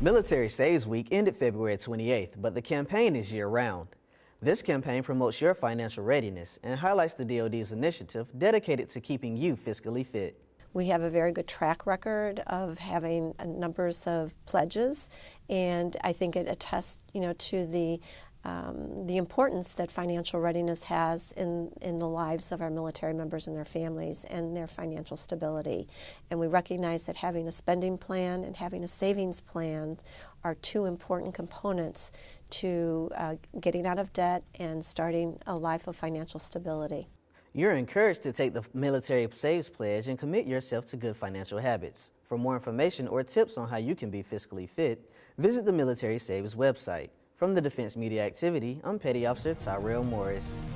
Military Saves Week ended February 28th, but the campaign is year-round. This campaign promotes your financial readiness and highlights the DoD's initiative dedicated to keeping you fiscally fit. We have a very good track record of having uh, numbers of pledges, and I think it attests, you know, to the um, the importance that financial readiness has in, in the lives of our military members and their families and their financial stability. And we recognize that having a spending plan and having a savings plan are two important components to uh, getting out of debt and starting a life of financial stability. You're encouraged to take the Military Saves Pledge and commit yourself to good financial habits. For more information or tips on how you can be fiscally fit, visit the Military Saves website. From the Defense Media Activity, I'm Petty Officer Tyrell Morris.